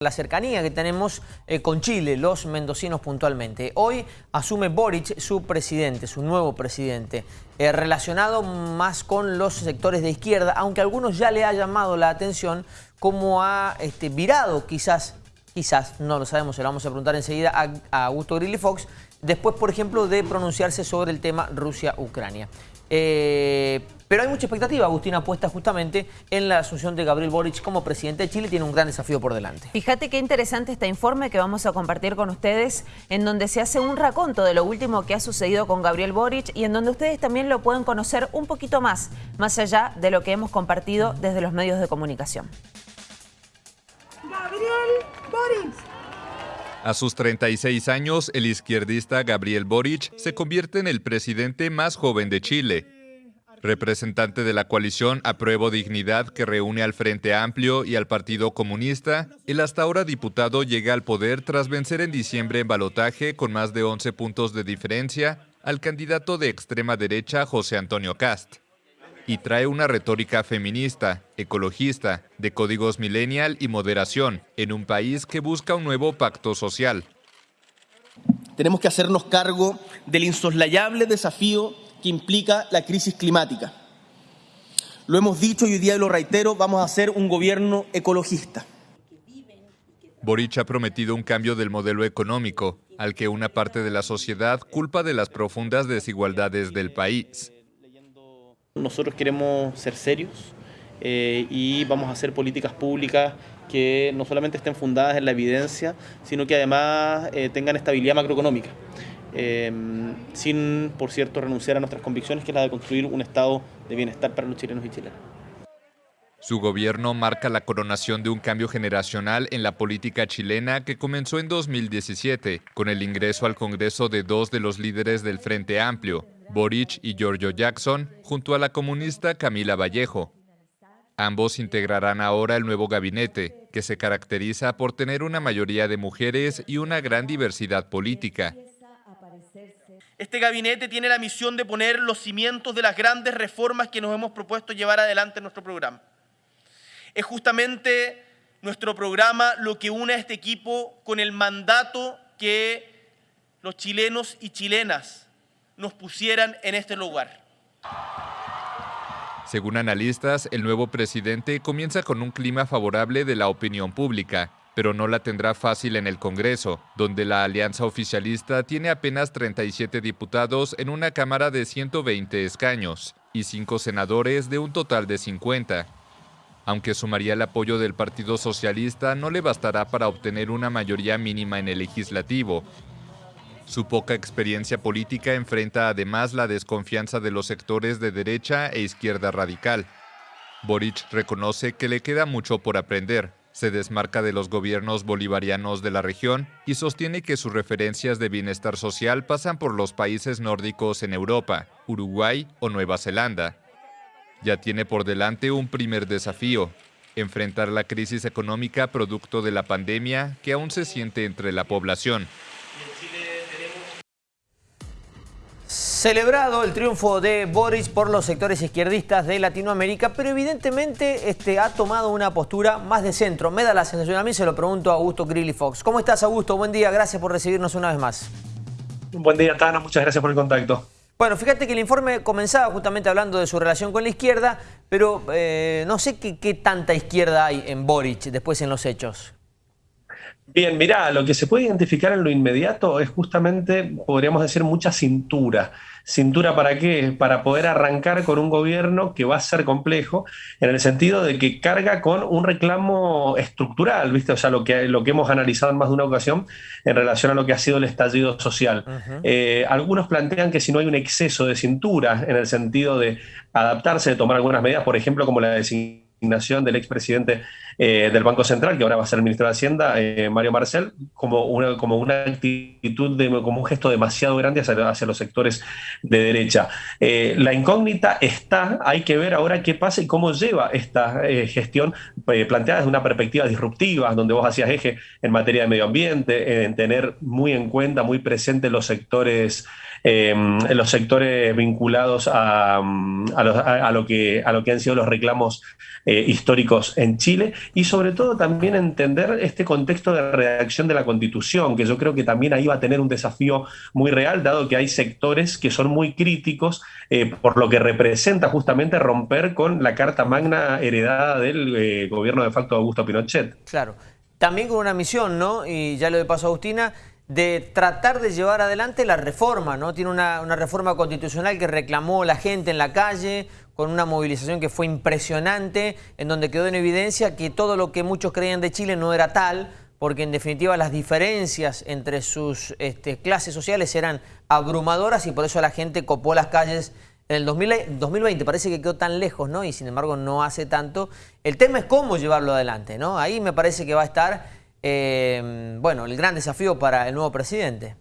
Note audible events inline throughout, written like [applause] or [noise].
la cercanía que tenemos eh, con Chile, los mendocinos puntualmente. Hoy asume Boric, su presidente, su nuevo presidente, eh, relacionado más con los sectores de izquierda, aunque a algunos ya le ha llamado la atención cómo ha este, virado quizás, quizás, no lo sabemos, se lo vamos a preguntar enseguida a, a Augusto Grilly Fox, después, por ejemplo, de pronunciarse sobre el tema Rusia-Ucrania. Eh, pero hay mucha expectativa, Agustina, puesta justamente en la asunción de Gabriel Boric como presidente de Chile. Tiene un gran desafío por delante. Fíjate qué interesante este informe que vamos a compartir con ustedes, en donde se hace un raconto de lo último que ha sucedido con Gabriel Boric y en donde ustedes también lo pueden conocer un poquito más, más allá de lo que hemos compartido desde los medios de comunicación. Gabriel Boric. A sus 36 años, el izquierdista Gabriel Boric se convierte en el presidente más joven de Chile. Representante de la coalición Apruebo Dignidad que reúne al Frente Amplio y al Partido Comunista, el hasta ahora diputado llega al poder tras vencer en diciembre en balotaje con más de 11 puntos de diferencia al candidato de extrema derecha José Antonio Cast y trae una retórica feminista, ecologista, de códigos millennial y moderación, en un país que busca un nuevo pacto social. Tenemos que hacernos cargo del insoslayable desafío que implica la crisis climática. Lo hemos dicho y hoy día lo reitero, vamos a hacer un gobierno ecologista. Boric ha prometido un cambio del modelo económico, al que una parte de la sociedad culpa de las profundas desigualdades del país. Nosotros queremos ser serios eh, y vamos a hacer políticas públicas que no solamente estén fundadas en la evidencia, sino que además eh, tengan estabilidad macroeconómica. Eh, sin, por cierto, renunciar a nuestras convicciones, que es la de construir un estado de bienestar para los chilenos y chilenas. Su gobierno marca la coronación de un cambio generacional en la política chilena que comenzó en 2017, con el ingreso al Congreso de dos de los líderes del Frente Amplio, Boric y Giorgio Jackson, junto a la comunista Camila Vallejo. Ambos integrarán ahora el nuevo gabinete, que se caracteriza por tener una mayoría de mujeres y una gran diversidad política. Este gabinete tiene la misión de poner los cimientos de las grandes reformas que nos hemos propuesto llevar adelante en nuestro programa. Es justamente nuestro programa lo que une a este equipo con el mandato que los chilenos y chilenas nos pusieran en este lugar. Según analistas, el nuevo presidente comienza con un clima favorable de la opinión pública, pero no la tendrá fácil en el Congreso, donde la alianza oficialista tiene apenas 37 diputados en una Cámara de 120 escaños y 5 senadores de un total de 50. Aunque sumaría el apoyo del Partido Socialista, no le bastará para obtener una mayoría mínima en el legislativo, su poca experiencia política enfrenta además la desconfianza de los sectores de derecha e izquierda radical. Boric reconoce que le queda mucho por aprender, se desmarca de los gobiernos bolivarianos de la región y sostiene que sus referencias de bienestar social pasan por los países nórdicos en Europa, Uruguay o Nueva Zelanda. Ya tiene por delante un primer desafío, enfrentar la crisis económica producto de la pandemia que aún se siente entre la población. Celebrado el triunfo de Boris por los sectores izquierdistas de Latinoamérica, pero evidentemente este, ha tomado una postura más de centro. Me da la sensación, a mí se lo pregunto a Augusto Grilly Fox. ¿Cómo estás, Augusto? Buen día, gracias por recibirnos una vez más. Buen día, Tano, muchas gracias por el contacto. Bueno, fíjate que el informe comenzaba justamente hablando de su relación con la izquierda, pero eh, no sé qué, qué tanta izquierda hay en Boric después en los hechos. Bien, mirá, lo que se puede identificar en lo inmediato es justamente, podríamos decir, mucha cintura. ¿Cintura para qué? Para poder arrancar con un gobierno que va a ser complejo, en el sentido de que carga con un reclamo estructural, ¿viste? O sea, lo que, lo que hemos analizado en más de una ocasión en relación a lo que ha sido el estallido social. Eh, algunos plantean que si no hay un exceso de cintura, en el sentido de adaptarse, de tomar algunas medidas, por ejemplo, como la designación designación del expresidente eh, del Banco Central, que ahora va a ser el ministro de Hacienda, eh, Mario Marcel, como una, como una actitud, de, como un gesto demasiado grande hacia, los sectores de derecha. Eh, la incógnita está, hay que ver ahora qué pasa y cómo lleva esta gestión planteada desde una perspectiva disruptiva, donde vos hacías eje en materia de medio ambiente, en tener muy en cuenta, muy presente los sectores em, los sectores vinculados a, lo que, a lo que han sido los reclamos eh, históricos en Chile y sobre todo también entender este contexto de redacción de la Constitución, que yo creo que también ahí va a tener un desafío muy real, dado que hay sectores que son muy críticos eh, por lo que representa justamente romper con la Carta Magna heredada del eh, gobierno de facto de Augusto Pinochet. Claro, también con una misión, ¿no? Y ya le paso a Agustina, de tratar de llevar adelante la reforma, ¿no? Tiene una, una, reforma constitucional que reclamó la gente en la calle, con una movilización que fue impresionante, en donde quedó en evidencia que todo lo que muchos creían de Chile no era tal, porque en definitiva las diferencias entre sus este, clases sociales eran abrumadoras y por eso la gente copó las calles en el 2020. Parece que quedó tan lejos, ¿no? Y sin embargo no hace tanto. El tema es cómo llevarlo adelante, ¿no? Ahí me parece que va a estar, eh, bueno, el gran desafío para el nuevo presidente.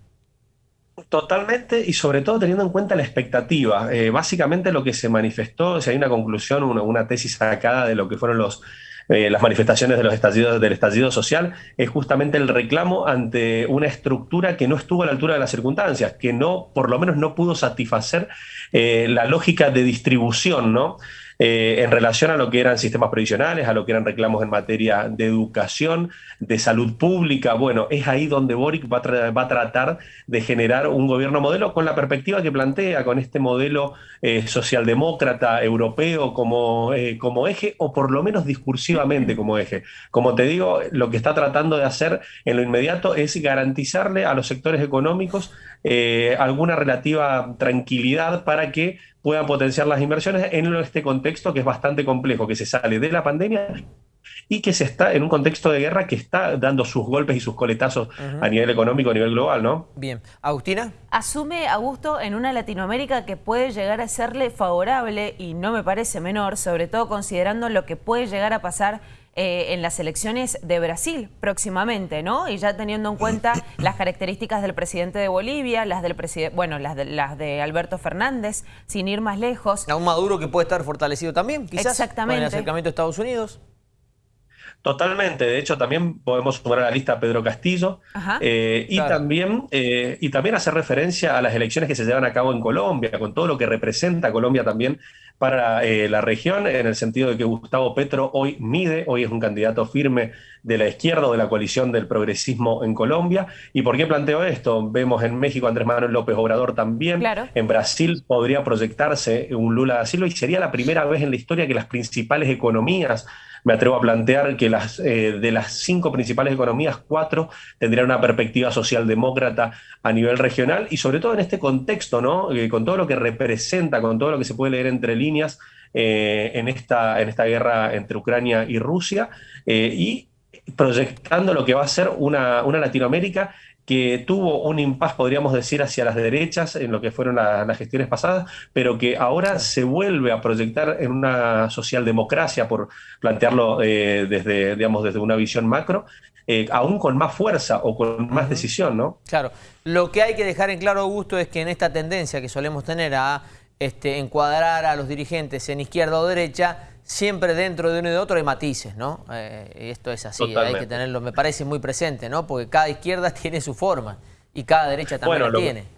Totalmente y sobre todo teniendo en cuenta la expectativa. Eh, básicamente lo que se manifestó, si hay una conclusión, una, tesis sacada de lo que fueron los, eh, las manifestaciones de los estallidos, del estallido social, es justamente el reclamo ante una estructura que no estuvo a la altura de las circunstancias, que no, por lo menos no pudo satisfacer eh, la lógica de distribución, ¿no? Eh, en relación a lo que eran sistemas previsionales, a lo que eran reclamos en materia de educación, de salud pública. Bueno, es ahí donde Boric va a, tratar de generar un gobierno modelo con la perspectiva que plantea, con este modelo eh, socialdemócrata europeo como, eh, como eje, o por lo menos discursivamente como eje. Como te digo, lo que está tratando de hacer en lo inmediato es garantizarle a los sectores económicos alguna relativa tranquilidad para que puedan potenciar las inversiones en este contexto que es bastante complejo, que se sale de la pandemia y que se está en un contexto de guerra que está dando sus golpes y sus coletazos a nivel económico, a nivel global, ¿no? Bien. ¿Agustina? Asume Augusto en una Latinoamérica que puede llegar a serle favorable y no me parece menor, sobre todo considerando lo que puede llegar a pasar eh, en las elecciones de Brasil próximamente, ¿no? Y ya teniendo en cuenta [coughs] las características del presidente de Bolivia, las del presidente, bueno, las de, las de Alberto Fernández, sin ir más lejos. A un Maduro que puede estar fortalecido también, quizás, Exactamente. con el acercamiento a Estados Unidos. Totalmente, de hecho también podemos sumar a la lista a Pedro Castillo eh, y, también, eh, y también hacer referencia a las elecciones que se llevan a cabo en Colombia, con todo lo que representa Colombia también para eh, la región, en el sentido de que Gustavo Petro hoy mide, hoy es un candidato firme de la izquierda o de la coalición del progresismo en Colombia. ¿Y por qué planteo esto? Vemos en México Andrés Manuel López Obrador también. En Brasil podría proyectarse un Lula da Silva y sería la primera vez en la historia que las principales economías me atrevo a plantear que las, eh, de las cinco principales economías, cuatro tendrían una perspectiva socialdemócrata a nivel regional y sobre todo en este contexto, ¿no? Eh, con todo lo que representa, con todo lo que se puede leer entre líneas eh, en, esta, en esta guerra entre Ucrania y Rusia y proyectando lo que va a ser una, una Latinoamérica que tuvo un impas, podríamos decir, hacia las derechas en lo que fueron las gestiones pasadas, pero que ahora se vuelve a proyectar en una socialdemocracia, por plantearlo eh, desde, digamos, desde una visión macro, eh, aún con más fuerza o con más decisión, ¿no? Claro. Lo que hay que dejar en claro, Augusto, es que en esta tendencia que solemos tener a este, encuadrar a los dirigentes en izquierda o derecha, siempre dentro de uno y de otro hay matices, ¿no? Eh, esto es así, hay que tenerlo, me parece muy presente, ¿no? Porque cada izquierda [laughs] tiene su forma y cada derecha también la tiene.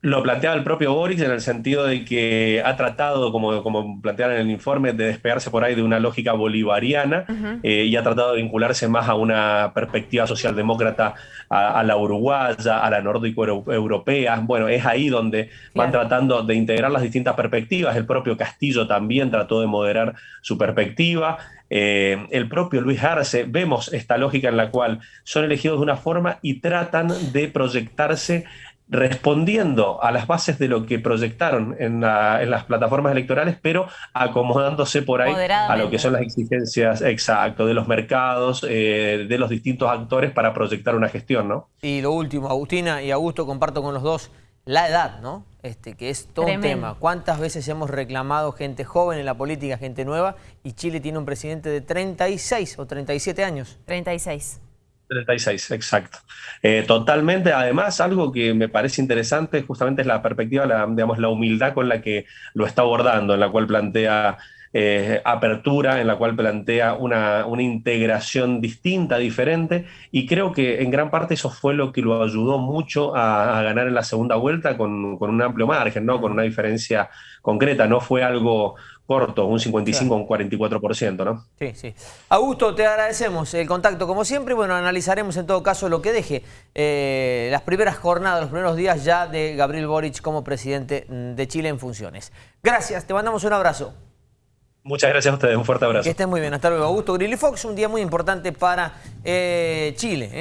Lo planteaba el propio Boris en el sentido de que ha tratado, como, como plantearon en el informe, de despegarse por ahí de una lógica bolivariana eh, y ha tratado de vincularse más a una perspectiva socialdemócrata, a, la uruguaya, a la nórdico-europea. Bueno, es ahí donde van tratando de integrar las distintas perspectivas. El propio Castillo también trató de moderar su perspectiva. Eh, el propio Luis Arce, vemos esta lógica en la cual son elegidos de una forma y tratan de proyectarse respondiendo a las bases de lo que proyectaron en, las plataformas electorales, pero acomodándose por ahí a lo que son las exigencias exacto de los mercados, eh, de los distintos actores para proyectar una gestión, ¿no? Y lo último, Agustina y Augusto, comparto con los dos la edad, ¿no? Este, que es todo un tema. ¿Cuántas veces hemos reclamado gente joven en la política, gente nueva, y Chile tiene un presidente de 36 o 37 años? 36. 36, exacto. Eh, totalmente, además, algo que me parece interesante justamente es la perspectiva, la, digamos, la humildad con la que lo está abordando, en la cual plantea eh, apertura en la cual plantea una, integración distinta, diferente, y creo que en gran parte eso fue lo que lo ayudó mucho a, ganar en la segunda vuelta con, un amplio margen, ¿no? con una diferencia concreta, no fue algo corto, un 55 o un 44%, ¿no? Sí, sí. Augusto, te agradecemos el contacto como siempre y bueno, analizaremos en todo caso lo que deje eh, las primeras jornadas, los primeros días ya de Gabriel Boric como presidente de Chile en funciones. Gracias, te mandamos un abrazo. Muchas gracias a ustedes, un fuerte abrazo. Que estén muy bien, hasta luego. Augusto Grilly Fox, un día muy importante para eh, Chile. ¿eh?